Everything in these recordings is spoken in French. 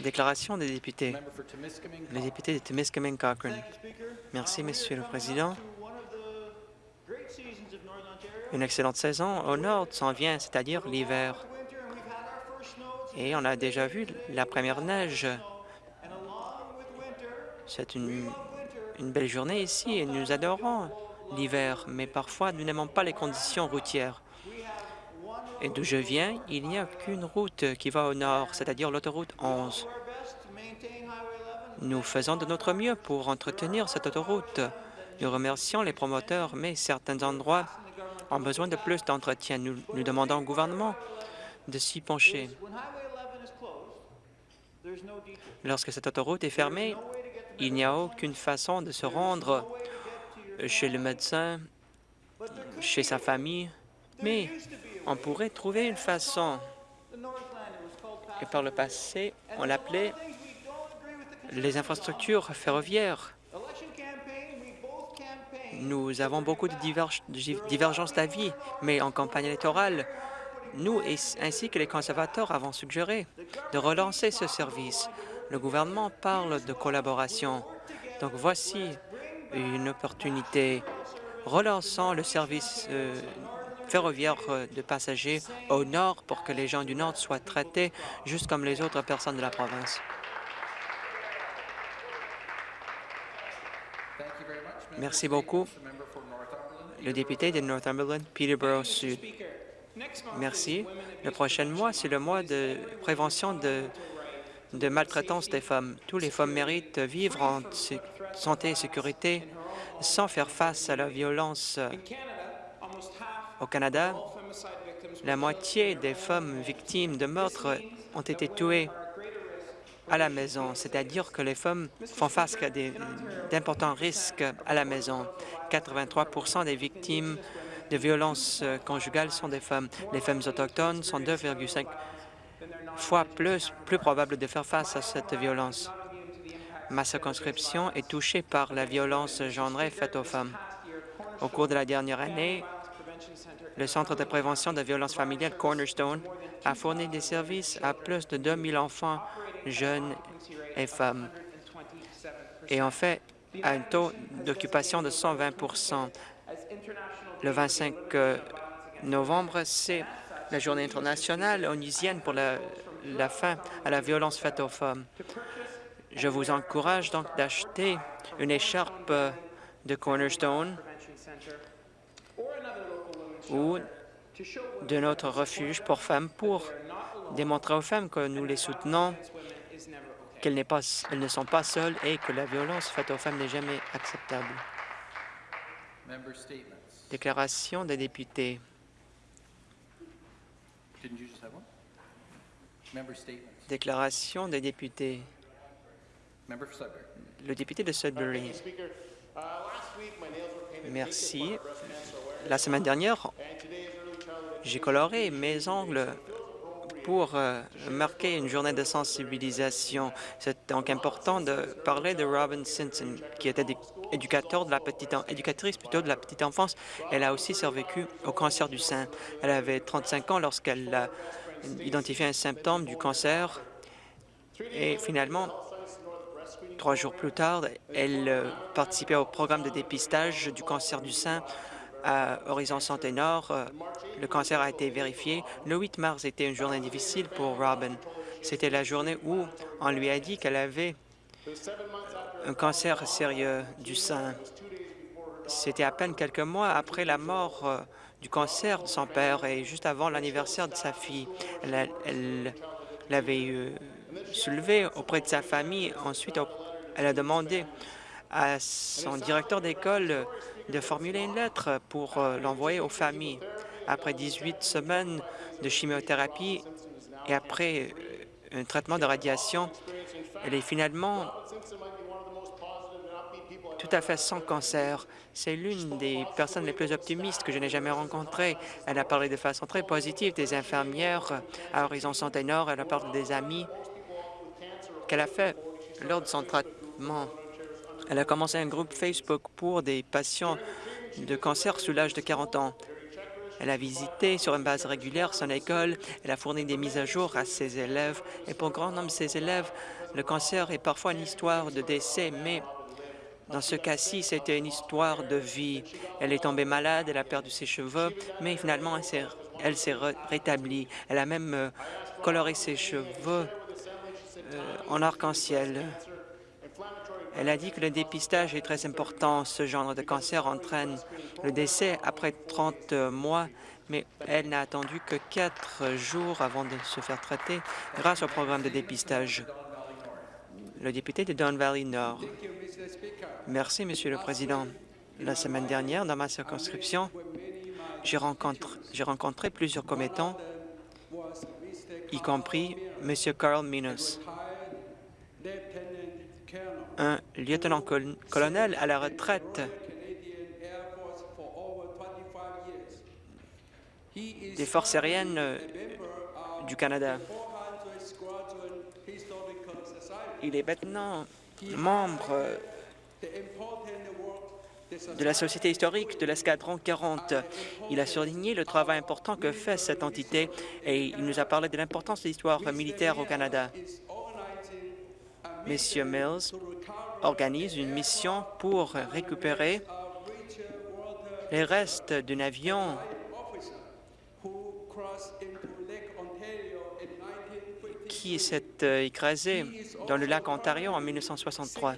Déclaration des députés. Le député de Timiskaming Cochrane. Merci, Monsieur le Président. Une excellente saison au nord s'en vient, c'est-à-dire l'hiver. Et on a déjà vu la première neige. C'est une, une belle journée ici et nous adorons l'hiver, mais parfois nous n'aimons pas les conditions routières. D'où je viens, il n'y a qu'une route qui va au nord, c'est-à-dire l'autoroute 11. Nous faisons de notre mieux pour entretenir cette autoroute. Nous remercions les promoteurs, mais certains endroits ont besoin de plus d'entretien. Nous, nous demandons au gouvernement de s'y pencher. Lorsque cette autoroute est fermée, il n'y a aucune façon de se rendre chez le médecin, chez sa famille, mais on pourrait trouver une façon. Et par le passé, on l'appelait les infrastructures ferroviaires. Nous avons beaucoup de diverge- de divergences d'avis, mais en campagne électorale, nous ainsi que les conservateurs avons suggéré de relancer ce service. Le gouvernement parle de collaboration. Donc voici une opportunité. Relançons le service euh, ferroviaire euh, de passagers au nord pour que les gens du nord soient traités juste comme les autres personnes de la province. Merci beaucoup. Le député de Northumberland, Peterborough Sud. Merci. Le prochain mois, c'est le mois de prévention de, maltraitance des femmes. Tous les femmes méritent vivre en santé et sécurité sans faire face à la violence. Au Canada, la moitié des femmes victimes de meurtres ont été tuées à la maison, c'est-à-dire que les femmes font face à d'importants risques à la maison. 83% des victimes de violences conjugales sont des femmes. Les femmes autochtones sont 2,5 fois plus, plus probables de faire face à cette violence. Ma circonscription est touchée par la violence genrée faite aux femmes. Au cours de la dernière année, le Centre de prévention de violences familiales Cornerstone a fourni des services à plus de 2000 enfants, jeunes et femmes. Et en fait, à un taux d'occupation de 120% Le 25 euh, novembre, c'est la journée internationale onusienne pour la, la fin à la violence faite aux femmes. Je vous encourage donc d'acheter une écharpe euh, de Cornerstone ou de notre refuge pour femmes pour démontrer aux femmes que nous les soutenons, qu'elles ne sont pas seules et que la violence faite aux femmes n'est jamais acceptable. Déclaration des députés. Déclaration des députés. Le député de Sudbury. Merci. La semaine dernière, j'ai coloré mes ongles pour euh, marquer une journée de sensibilisation. C'est donc important de parler de Robin Simpson, qui était édu- éducateur de la petite, éducatrice plutôt de la petite enfance. Elle a aussi survécu au cancer du sein. Elle avait 35 ans lorsqu'elle a identifié un symptôme du cancer et finalement, Trois jours plus tard, elle euh, participait au programme de dépistage du cancer du sein à Horizon Santé Nord. Euh, Le cancer a été vérifié. Le 8 mars était une journée difficile pour Robin. C'était la journée où on lui a dit qu'elle avait un cancer sérieux du sein. C'était à peine quelques mois après la mort euh, du cancer de son père et juste avant l'anniversaire de sa fille. Elle, l'avait euh, soulevé auprès de sa famille. Ensuite, elle a demandé à son directeur d'école de formuler une lettre pour euh, l'envoyer aux familles. Après 18 semaines de chimiothérapie et après euh, un traitement de radiation, elle est finalement tout à fait sans cancer. C'est l'une des personnes les plus optimistes que je n'ai jamais rencontrées. Elle a parlé de façon très positive des infirmières à Horizon Santé Nord. Elle a parlé des amis qu'elle a fait lors de son traitement. Elle a commencé un groupe Facebook pour des patients de cancer sous l'âge de 40 ans. Elle a visité sur une base régulière son école. Elle a fourni des mises à jour à ses élèves. Et pour grand nombre de ses élèves, le cancer est parfois une histoire de décès, mais dans ce cas-ci, c'était une histoire de vie. Elle est tombée malade, elle a perdu ses cheveux, mais finalement, elle s'est- rétablie. Elle a même euh, coloré ses cheveux euh, en arc-en-ciel. Elle a dit que le dépistage est très important. Ce genre de cancer entraîne le décès après 30 mois, mais elle n'a attendu que quatre jours avant de se faire traiter grâce au programme de dépistage. Le député de Don Valley Nord. Merci, Monsieur le Président. La semaine dernière, dans ma circonscription, j'ai rencontré, rencontré plusieurs commettants, y compris M. Carl Minos, un lieutenant-colonel à la retraite des forces aériennes euh, du Canada. Il est maintenant membre euh, de la Société historique de l'escadron 40. Il a souligné le travail important que fait cette entité et il nous a parlé de l'importance de l'histoire militaire au Canada. Monsieur Mills organise une mission pour récupérer les restes d'un avion qui s'est euh, écrasé dans le lac Ontario en 1963.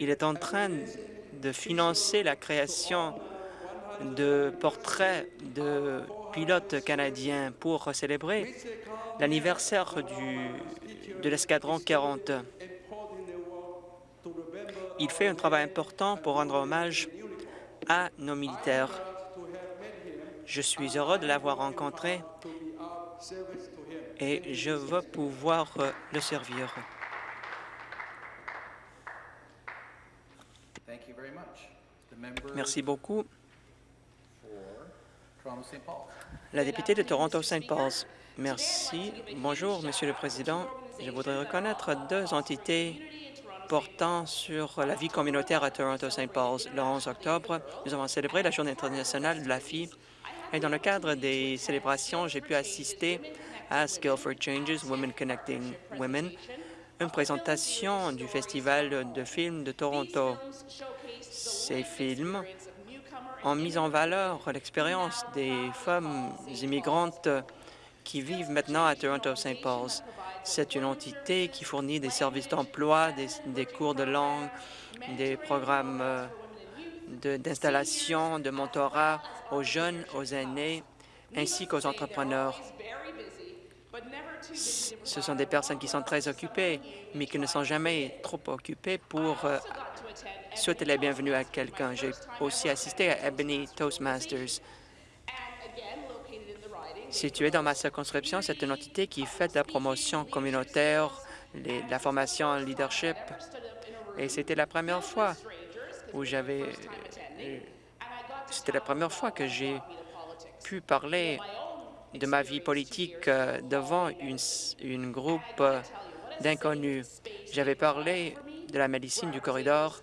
Il est en train de financer la création de portraits de pilotes canadiens pour célébrer l'anniversaire du- de l'escadron 40. Il fait un travail important pour rendre hommage à nos militaires. Je suis heureux de l'avoir rencontré et je veux pouvoir euh, le servir. Merci beaucoup. Toronto-St. La députée de Toronto-Saint Paul's. Merci. Bonjour, Monsieur le Président. Je voudrais reconnaître deux entités portant sur la vie communautaire à Toronto-Saint Paul's. Le 11 octobre, nous avons célébré la Journée internationale de la fille et dans le cadre des célébrations, j'ai pu assister à Skill for Changes, Women Connecting Women, une présentation du Festival de films de Toronto. Ces films ont mis en valeur l'expérience des femmes immigrantes qui vivent maintenant à Toronto-Saint Paul's. C'est une entité qui fournit des services d'emploi, des, cours de langue, des programmes euh, d'installation, de, mentorat aux jeunes, aux aînés, ainsi qu'aux entrepreneurs. Ce sont des personnes qui sont très occupées, mais qui ne sont jamais trop occupées pour euh, souhaiter la bienvenue à quelqu'un. J'ai aussi assisté à Ebony Toastmasters. Située dans ma circonscription, c'est une entité qui fait de la promotion communautaire, la formation en leadership. Et c'était la première fois où j'avais... euh, C'était la première fois que j'ai pu parler de ma vie politique euh, devant une, groupe euh, d'inconnus. J'avais parlé de la médecine du corridor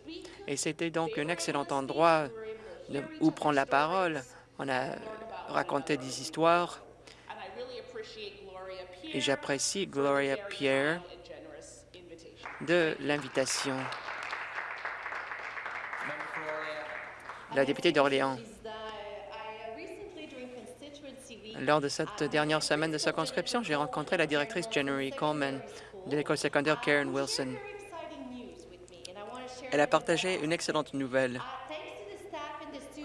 et c'était donc un excellent endroit où prendre la parole. On a raconté des histoires et j'apprécie Gloria Pierre de l'invitation. La députée d'Orléans. Lors de cette dernière semaine de circonscription, j'ai rencontré la directrice Jennery Coleman de l'école secondaire Karen Wilson. Elle a partagé une excellente nouvelle.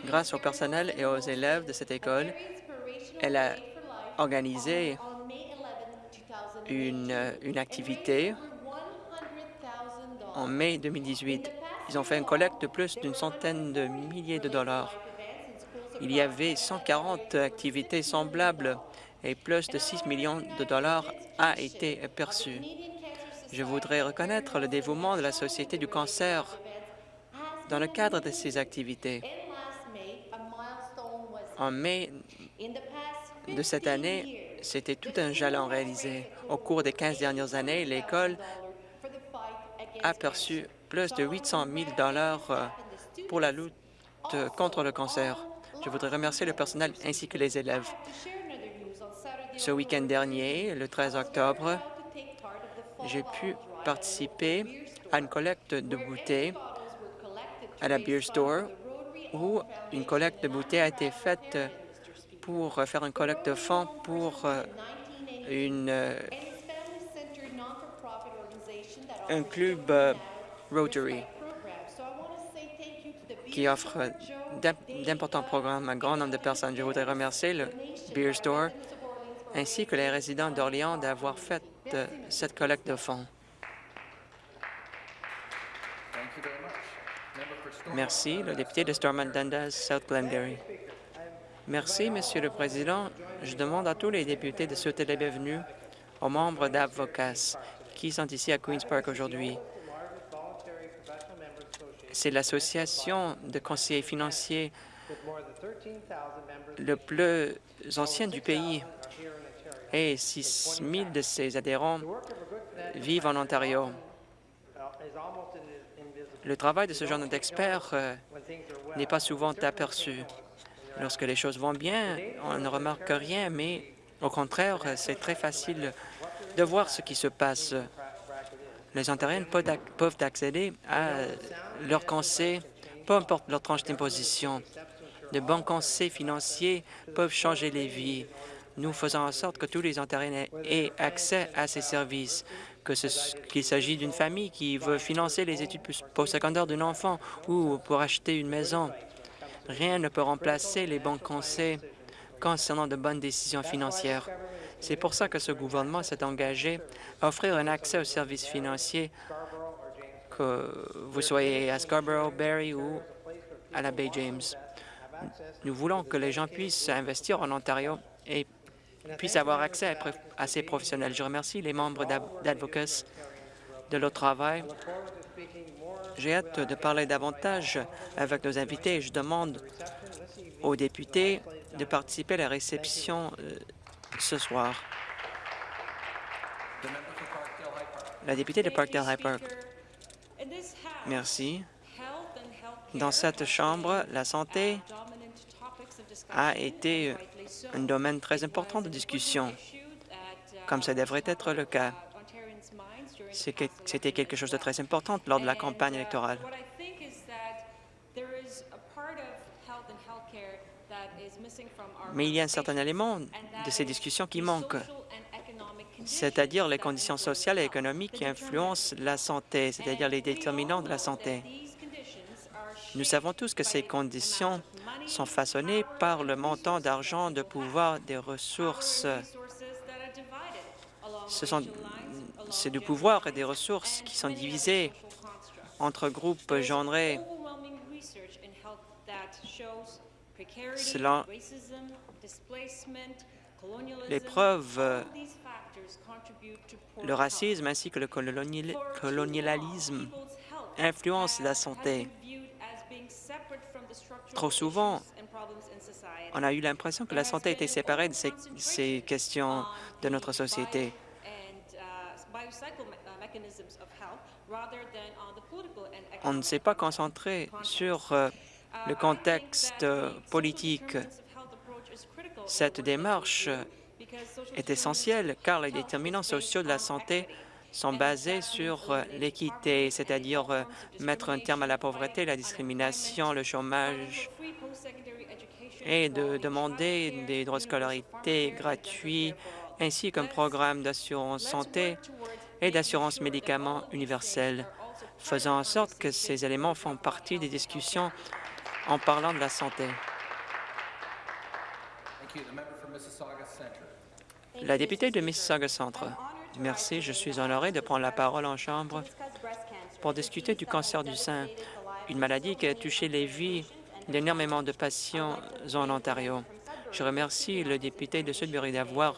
Grâce au personnel et aux élèves de cette école, elle a organisé une, une activité en mai 2018. Ils ont fait une collecte de plus d'une centaine de milliers de dollars. Il y avait 140 activités semblables et plus de 6 millions de dollars a été perçu. Je voudrais reconnaître le dévouement de la Société du cancer dans le cadre de ces activités. En mai de cette année, c'était tout un jalon réalisé. Au cours des 15 dernières années, l'école a perçu plus de 800 000 euh, pour la lutte contre le cancer. Je voudrais remercier le personnel ainsi que les élèves. Ce week-end dernier, le 13 octobre, j'ai pu participer à une collecte de bouteilles à la Beer Store où une collecte de bouteilles a été faite pour faire une collecte de fonds pour euh, une, euh, un club euh, Rotary qui offre d'importants programmes à un grand nombre de personnes. Je voudrais remercier le Beer Store ainsi que les résidents d'Orléans d'avoir fait cette collecte de fonds. Merci. Le député de Stormont Dundas, South Glengarry. Merci, Monsieur le Président. Je demande à tous les députés de souhaiter la bienvenue aux membres d'Avocas qui sont ici à Queen's Park aujourd'hui. C'est l'association de conseillers financiers le plus ancien du pays et 6 000 de ses adhérents vivent en Ontario. Le travail de ce genre d'experts euh, n'est pas souvent aperçu. Lorsque les choses vont bien, on ne remarque rien, mais au contraire, c'est très facile de voir ce qui se passe. Les Ontariens peuvent accéder à leurs conseils, peu importe leur tranche d'imposition. De bons conseils financiers peuvent changer les vies. Nous faisons en sorte que tous les Ontariens aient accès à ces services qu'il s'agit d'une famille qui veut financer les études postsecondaires d'un enfant ou pour acheter une maison. Rien ne peut remplacer les bons conseils concernant de bonnes décisions financières. C'est pour ça que ce gouvernement s'est engagé à offrir un accès aux services financiers, que vous soyez à Scarborough, Barrie ou à la Bay James. Nous voulons que les gens puissent investir en Ontario et puissent avoir accès à ces professionnels. Je remercie les membres d'Advocacy de leur travail. J'ai hâte de parler davantage avec nos invités et je demande aux députés de participer à la réception euh, ce soir. La députée de Parkdale-High Park. Merci. Dans cette Chambre, la santé a été un domaine très important de discussion, comme ça devrait être le cas. C'était quelque chose de très important lors de la campagne électorale. Mais il y a un certain élément de ces discussions qui manque, c'est-à-dire les conditions sociales et économiques qui influencent la santé, c'est-à-dire les déterminants de la santé. Nous savons tous que ces conditions sont façonnées par le montant d'argent, de pouvoir, des ressources. Ce sont c'est du pouvoir et des ressources qui sont divisées entre groupes genrés. Selon les preuves, le racisme ainsi que le colonialisme influencent la santé. Trop souvent, on a eu l'impression que la santé était séparée de ces, ces questions de notre société. On ne s'est pas concentré sur euh, le contexte euh, politique. Cette démarche est essentielle car les déterminants sociaux de la santé sont basés sur euh, l'équité, c'est-à-dire mettre un terme à la pauvreté, la discrimination, le chômage, et de demander des droits de scolarité gratuits, ainsi qu'un programme d'assurance santé et d'assurance médicaments universelle, faisant en sorte que ces éléments font partie des discussions en parlant de la santé. La députée de Mississauga Centre. Merci, je suis honoré de prendre la parole en Chambre pour discuter du cancer du sein, une maladie qui a touché les vies d'énormément de patients en Ontario. Je remercie le député de Sudbury d'avoir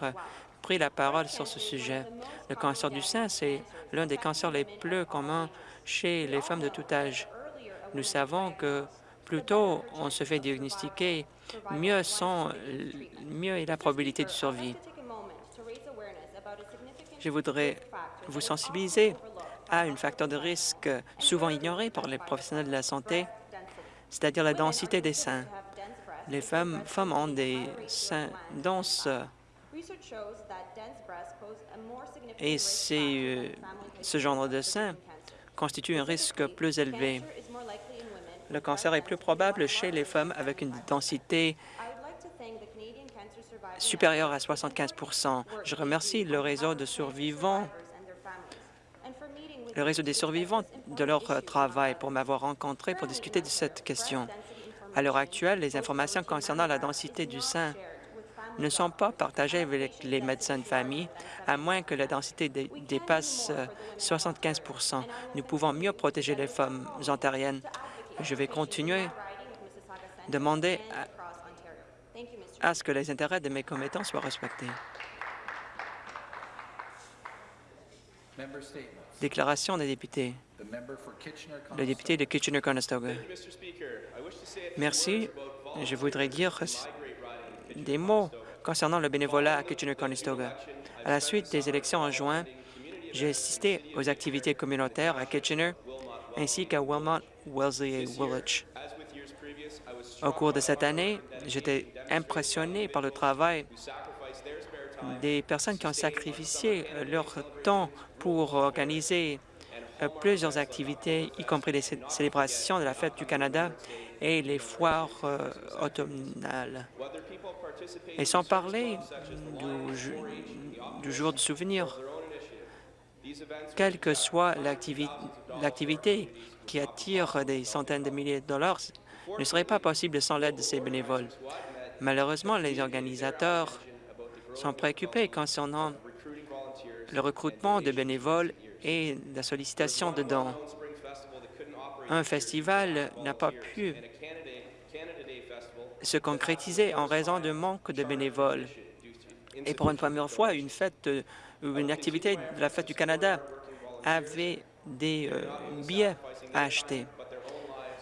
pris la parole sur ce sujet. Le cancer du sein, c'est l'un des cancers les plus communs chez les femmes de tout âge. Nous savons que plus tôt on se fait diagnostiquer, mieux, sont, mieux est la probabilité de survie. Je voudrais vous sensibiliser à un facteur de risque souvent ignoré par les professionnels de la santé, c'est-à-dire la densité des seins. Les femmes, femmes ont des seins denses et euh, ce genre de sein constitue un risque plus élevé. Le cancer est plus probable chez les femmes avec une densité supérieure à 75% Je remercie le réseau de survivants, le réseau des survivants de leur euh, travail pour m'avoir rencontré pour discuter de cette question. À l'heure actuelle, les informations concernant la densité du sein ne sont pas partagées avec les médecins de famille, à moins que la densité dé- dépasse euh, 75% Nous pouvons mieux protéger les femmes ontariennes. Je vais continuer de demander à, à ce que les intérêts de mes commettants soient respectés. Déclaration des députés. Le député de Kitchener-Conestoga. Merci. Je voudrais dire des mots concernant le bénévolat à Kitchener-Conestoga. À la suite des élections en juin, j'ai assisté aux activités communautaires à Kitchener ainsi qu'à Wilmot, Wellesley et Woolwich. Au cours de cette année, j'étais impressionné par le travail des personnes qui ont sacrifié leur temps pour organiser euh, plusieurs activités, y compris les cé- célébrations de la Fête du Canada et les foires euh, automnales. Et sans parler du, jour du souvenir, quelle que soit l'activi- l'activité qui attire des centaines de milliers de dollars, ne serait pas possible sans l'aide de ces bénévoles. Malheureusement, les organisateurs sont préoccupés concernant le recrutement de bénévoles et la sollicitation de dons. Un festival n'a pas pu se concrétiser en raison d'un manque de bénévoles. Et pour une première fois, une fête une activité de la Fête du Canada avait des euh, billets à acheter.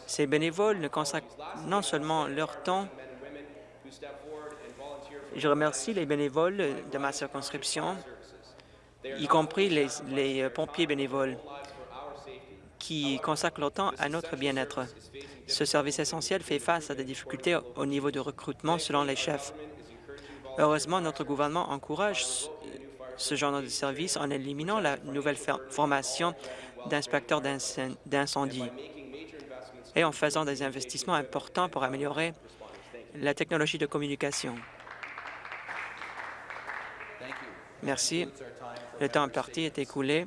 Ces bénévoles ne consacrent non seulement leur temps, je remercie les bénévoles de ma circonscription, y compris les, les, euh, pompiers bénévoles, qui consacrent leur temps à notre bien-être. Ce service essentiel fait face à des difficultés au niveau de recrutement selon les chefs. Heureusement, notre gouvernement encourage ce- genre de service en éliminant la nouvelle formation d'inspecteurs d'incen- d'incendie et en faisant des investissements importants pour améliorer la technologie de communication. Merci. Le temps imparti est écoulé.